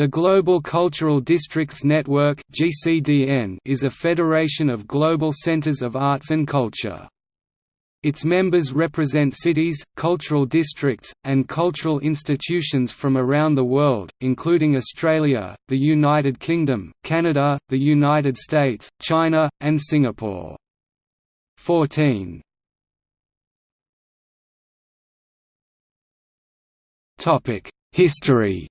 The Global Cultural Districts Network is a federation of global centers of arts and culture. Its members represent cities, cultural districts, and cultural institutions from around the world, including Australia, the United Kingdom, Canada, the United States, China, and Singapore. 14 History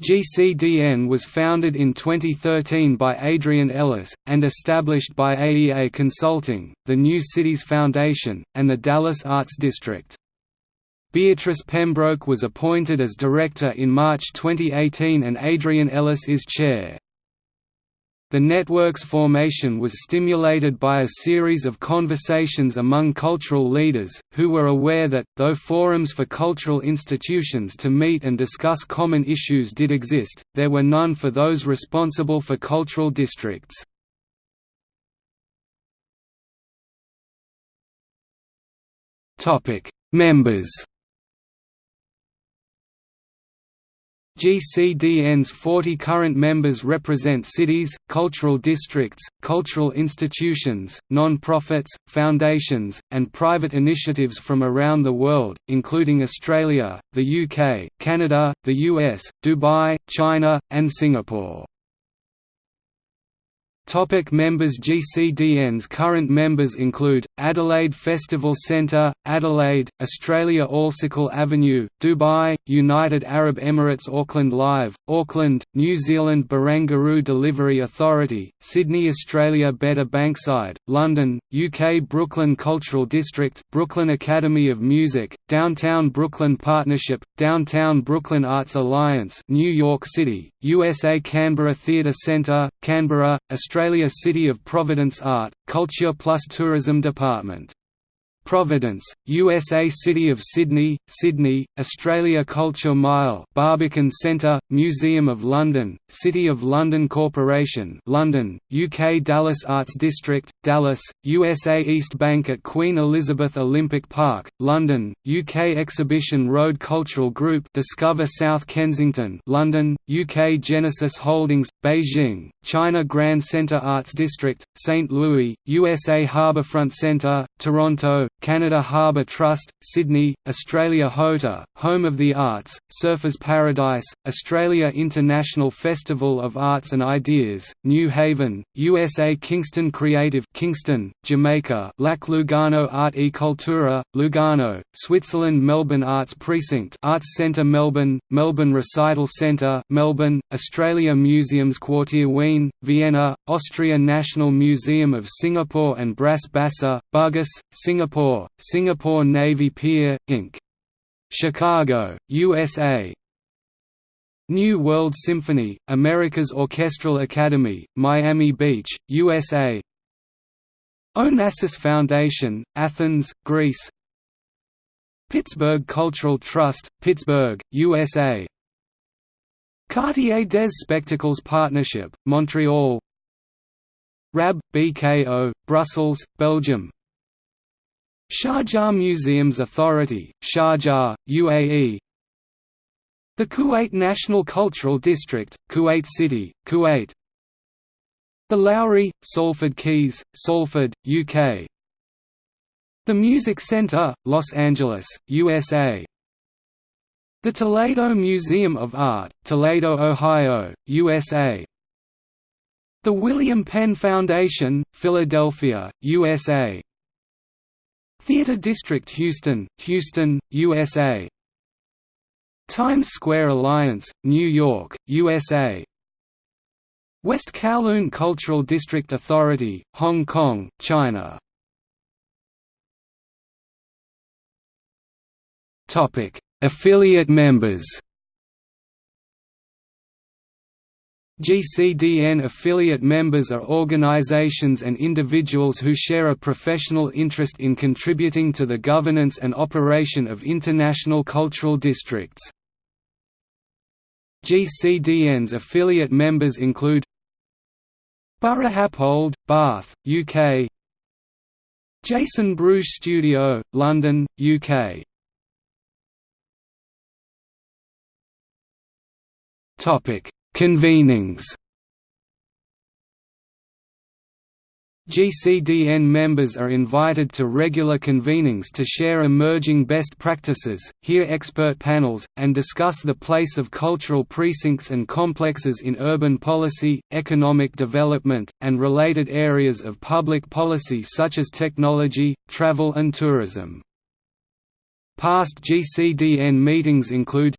GCDN was founded in 2013 by Adrian Ellis, and established by AEA Consulting, the New Cities Foundation, and the Dallas Arts District. Beatrice Pembroke was appointed as director in March 2018 and Adrian Ellis is chair. The network's formation was stimulated by a series of conversations among cultural leaders, who were aware that, though forums for cultural institutions to meet and discuss common issues did exist, there were none for those responsible for cultural districts. Members GCDN's 40 current members represent cities, cultural districts, cultural institutions, non-profits, foundations, and private initiatives from around the world, including Australia, the UK, Canada, the US, Dubai, China, and Singapore. Topic members GCDN's current members include, Adelaide Festival Centre, Adelaide, Australia Alserkal Avenue, Dubai, United Arab Emirates Auckland Live, Auckland, New Zealand Barangaroo Delivery Authority, Sydney Australia Better Bankside, London, UK Brooklyn Cultural District Brooklyn Academy of Music, Downtown Brooklyn Partnership, Downtown Brooklyn Arts Alliance New York City, USA Canberra Theatre Centre, Canberra, Australia City of Providence Art, Culture Plus Tourism Department Providence, USA City of Sydney, Sydney, Australia Culture Mile Barbican Centre, Museum of London, City of London Corporation London, UK Dallas Arts District, Dallas, USA East Bank at Queen Elizabeth Olympic Park, London, UK Exhibition Road Cultural Group Discover South Kensington London, UK Genesis Holdings, Beijing, China Grand Centre Arts District, St. Louis, USA Harbourfront Centre, Toronto, Canada Harbour Trust, Sydney, Australia HOTA, Home of the Arts, Surfers Paradise, Australia International Festival of Arts and Ideas, New Haven, USA Kingston Creative Kingston, Jamaica Lac Lugano Arte e Cultura, Lugano, Switzerland Melbourne Arts Precinct Arts Centre Melbourne, Melbourne Recital Centre Melbourne, Australia Museums Quartier Wien, Vienna, Austria National Museum of Singapore and Bras Basah, Bugis, Singapore Singapore, Singapore Navy Pier, Inc. Chicago, USA New World Symphony, America's Orchestral Academy, Miami Beach, USA Onassis Foundation, Athens, Greece. Pittsburgh Cultural Trust, Pittsburgh, USA Quartier des Spectacles Partnership, Montreal. RAB, BKO, Brussels, Belgium Sharjah Museums Authority, Sharjah, UAE The Kuwait National Cultural District, Kuwait City, Kuwait. The Lowry, Salford Quays, Salford, UK The Music Center, Los Angeles, USA The Toledo Museum of Art, Toledo, Ohio, USA The William Penn Foundation, Philadelphia, USA Theatre District Houston, Houston, USA Times Square Alliance, New York, USA West Kowloon Cultural District Authority, Hong Kong, China. Affiliate members GCDN affiliate members are organizations and individuals who share a professional interest in contributing to the governance and operation of international cultural districts. GCDN's affiliate members include Buro Happold, Bath, UK Jason Bruges Studio, London, UK Convenings GCDN members are invited to regular convenings to share emerging best practices, hear expert panels, and discuss the place of cultural precincts and complexes in urban policy, economic development, and related areas of public policy such as technology, travel and tourism. Past GCDN meetings include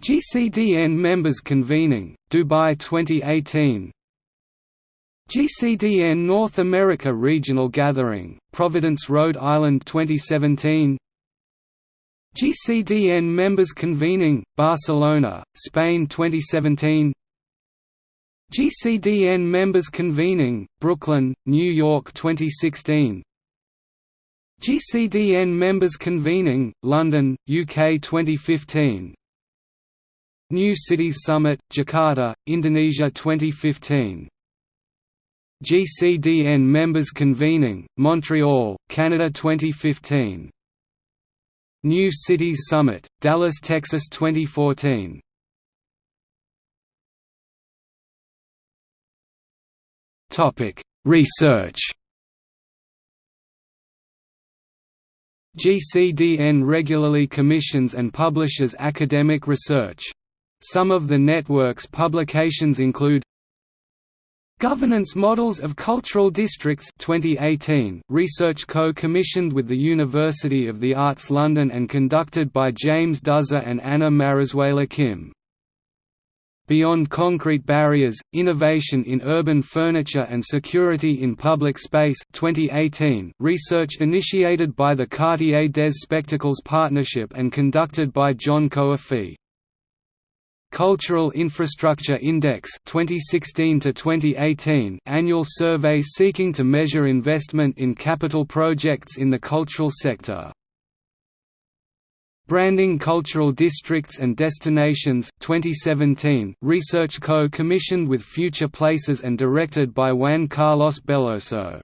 GCDN members convening, Dubai 2018 GCDN North America Regional Gathering, Providence, Rhode Island 2017 GCDN Members Convening, Barcelona, Spain 2017 GCDN Members Convening, Brooklyn, New York 2016 GCDN Members Convening, London, UK 2015 New Cities Summit, Jakarta, Indonesia 2015 GCDN members convening, Montreal, Canada 2015. New Cities Summit, Dallas, Texas 2014. Topic: Research. GCDN regularly commissions and publishes academic research. Some of the network's publications include Governance Models of Cultural Districts 2018, research co-commissioned with the University of the Arts London and conducted by James Doeser and Anna Marazuela Kim. Beyond Concrete Barriers, Innovation in Urban Furniture and Security in Public Space 2018, research initiated by the Quartier des Spectacles Partnership and conducted by Jon Coaffee. Cultural Infrastructure Index 2016 to 2018 annual survey seeking to measure investment in capital projects in the cultural sector. Branding Cultural Districts and Destinations 2017 research co-commissioned with Future Places and directed by Juan Carlos Belloso.